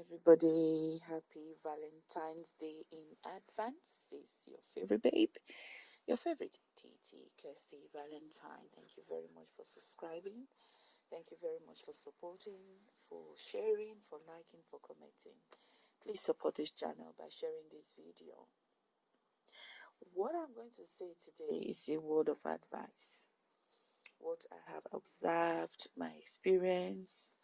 everybody. Happy Valentine's Day in advance. Is your favorite babe, your favorite TT, Kirsty Valentine. Thank you very much for subscribing. Thank you very much for supporting, for sharing, for liking, for commenting. Please support this channel by sharing this video. What I'm going to say today is a word of advice. What I have observed, my experience,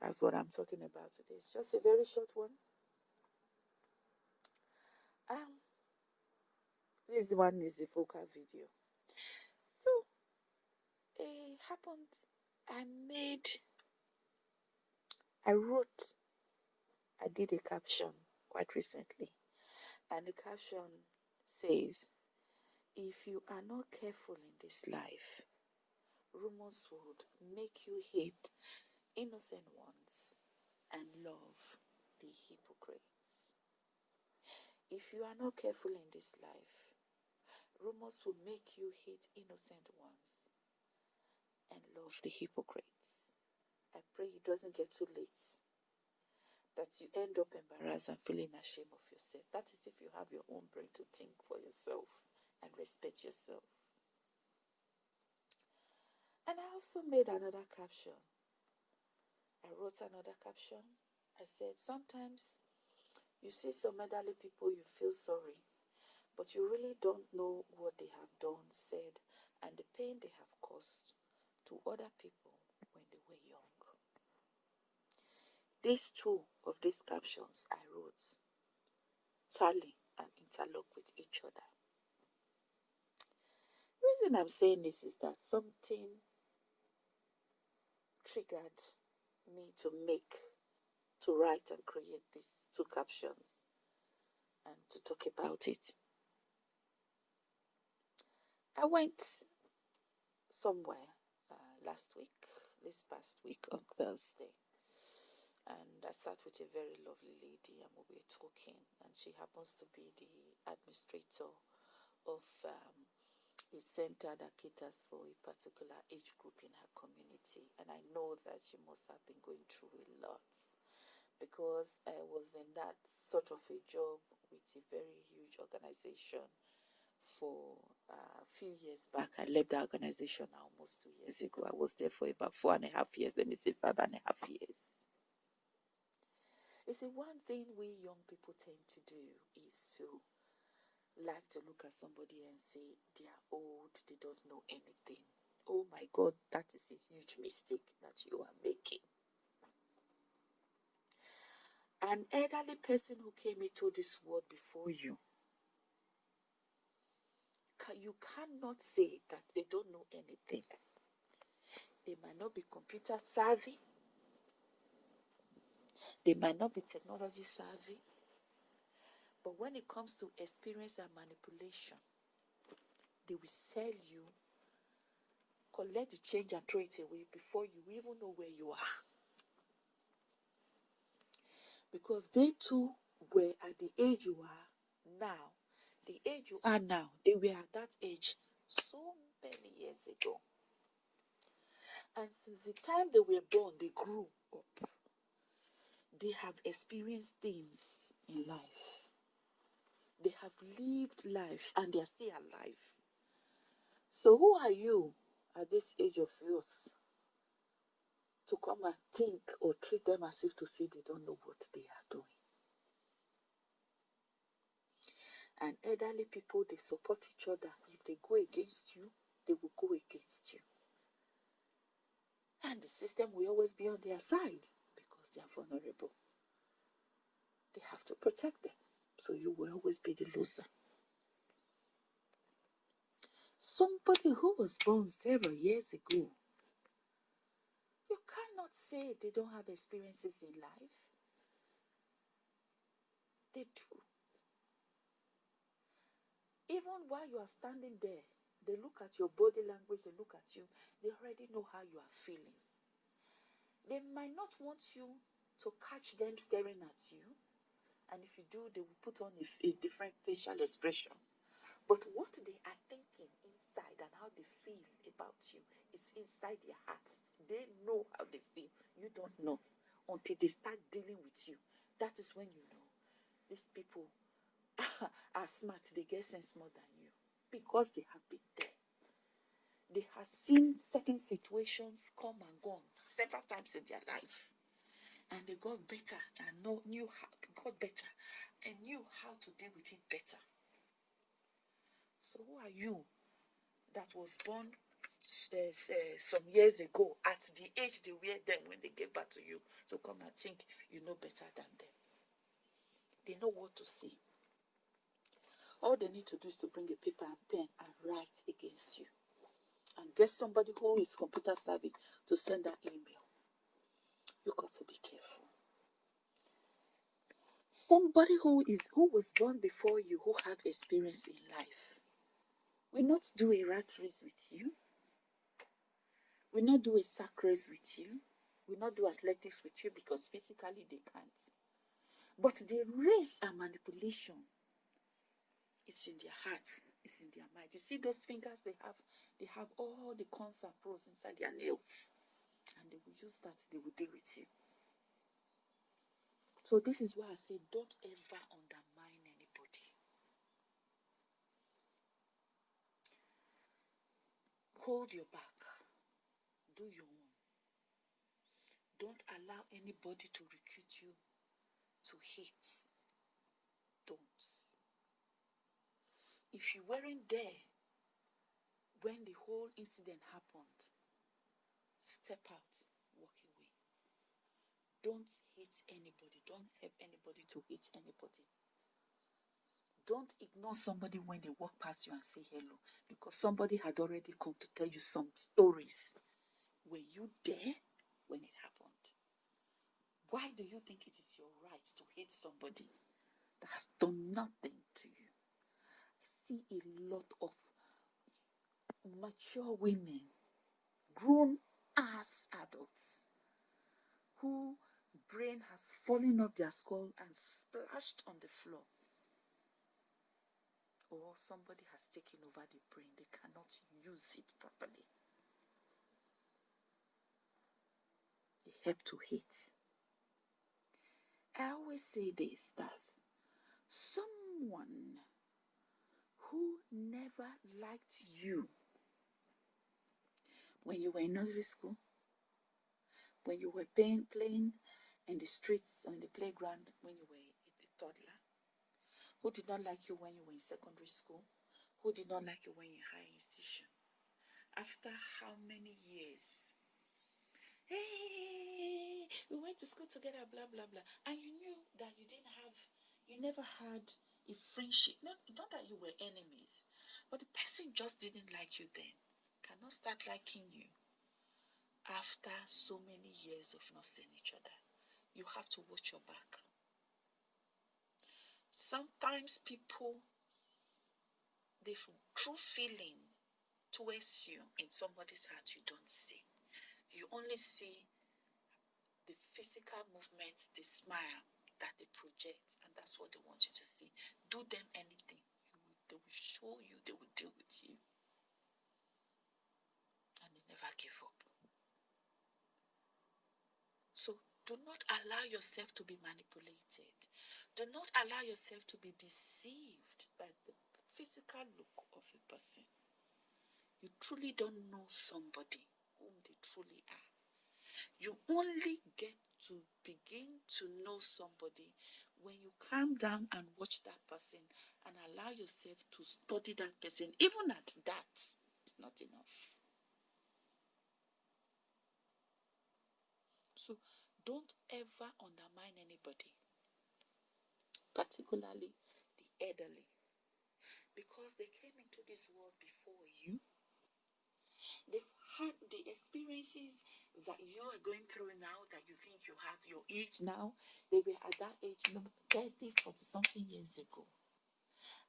that's what I'm talking about today. It's just a very short one. Um, this one is a vocal video. So it happened. I made, I wrote, I did a caption quite recently, and the caption says, "If you are not careful in this life, rumors would make you hate innocent ones and love the hypocrites. If you are not careful in this life, rumors will make you hate innocent ones and love the hypocrites. I pray it doesn't get too late that you end up embarrassed and feeling ashamed of yourself. That is if you have your own brain to think for yourself and respect yourself. And I also made another caption I wrote another caption. I said, Sometimes you see some elderly people, you feel sorry, but you really don't know what they have done, said, and the pain they have caused to other people when they were young. These two of these captions I wrote tally and interlock with each other. The reason I'm saying this is that something triggered me to make, to write and create these two captions and to talk about it. I went somewhere uh, last week, this past week on Thursday, and I sat with a very lovely lady and we were talking, and she happens to be the administrator of um, a center that caters for a particular age group in her community. And I know that she must have been going through a lot because I was in that sort of a job with a very huge organization for uh, a few years back. I left the organization almost two years ago. I was there for about four and a half years. Let me say five and a half years. You see, one thing we young people tend to do is to like to look at somebody and say they are old, they don't know anything. Oh my God, that is a huge mistake that you are making. An elderly person who came into this world before you, you cannot say that they don't know anything. They might not be computer savvy. They might not be technology savvy. But when it comes to experience and manipulation, they will sell you, collect the change and throw it away before you even know where you are. Because they too were at the age you are now, the age you are now, they were at that age so many years ago. And since the time they were born, they grew up. They have experienced things in life they have lived life and they are still alive. So, who are you at this age of yours to come and think or treat them as if to say they don't know what they are doing? And elderly people, they support each other. If they go against you, they will go against you. And the system will always be on their side because they are vulnerable. They have to protect them. So you will always be the loser. Somebody who was born several years ago, you cannot say they don't have experiences in life. They do. Even while you are standing there, they look at your body language, they look at you, they already know how you are feeling. They might not want you to catch them staring at you, and if you do, they will put on a, a different facial expression. But what they are thinking inside and how they feel about you is inside their heart. They know how they feel. You don't know until they start dealing with you. That is when you know these people are smart. They get sense more than you because they have been there. They have seen certain situations come and gone several times in their life. And they got better and know, knew how, got better and knew how to deal with it better. So who are you that was born uh, uh, some years ago at the age they were then when they gave back to you to come and think you know better than them? They know what to see. All they need to do is to bring a paper and pen and write against you. And get somebody who is computer savvy to send that email. You got to be careful. Somebody who is who was born before you, who have experience in life, will not do a rat race with you. Will not do a sack race with you. Will not do athletics with you because physically they can't. But the race and manipulation it's in their hearts. It's in their mind. You see those fingers they have? They have all the and pros inside their nails. And they will use that. They will deal with you. So this is why I say don't ever undermine anybody. Hold your back. Do your own. Don't allow anybody to recruit you to hate. Don't. If you weren't there when the whole incident happened, step out, walk away. Don't hate anybody. Don't help anybody to hate anybody. Don't ignore somebody when they walk past you and say hello because somebody had already come to tell you some stories. Were you there when it happened? Why do you think it is your right to hate somebody that has done nothing to you? I see a lot of mature women, grown ass adults, whose brain has fallen off their skull and splashed on the floor. Or somebody has taken over the brain, they cannot use it properly. They help to hate. I always say this that someone who never liked you when you were in nursery school, when you were playing, playing in the streets or in the playground when you were a toddler, who did not like you when you were in secondary school, who did not like you when you were in higher institution. After how many years? Hey, we went to school together, blah, blah, blah. And you knew that you didn't have, you never had a friendship. Not, not that you were enemies, but the person just didn't like you then. Cannot start liking you after so many years of not seeing each other. You have to watch your back. Sometimes people, the true feeling towards you in somebody's heart you don't see. You only see the physical movement, the smile, that they project, and that's what they want you to see. Do them anything, they will show you, they will deal with you, never give up. So do not allow yourself to be manipulated. Do not allow yourself to be deceived by the physical look of a person. You truly don't know somebody whom they truly are. You only get to begin to know somebody when you calm down and watch that person and allow yourself to study that person, even at that, it's not enough. So don't ever undermine anybody, particularly the elderly, because they came into this world before you They've had the experiences that you are going through now that you think you have your age now. They were at that age 30, 40 something years ago.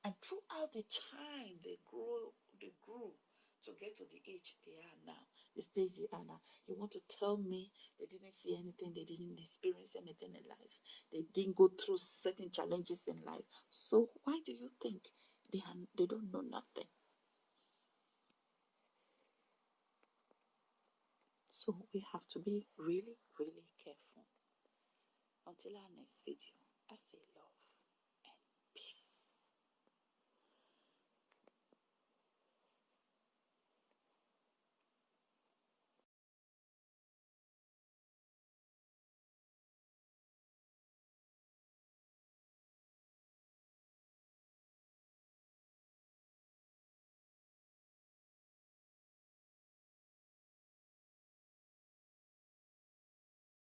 And throughout the time they grew, they grew to get to the age they are now, stage are now. You want to tell me they didn't see anything, they didn't experience anything in life, they didn't go through certain challenges in life. So why do you think they have, they don't know nothing? So we have to be really, really careful. Until our next video, I say love.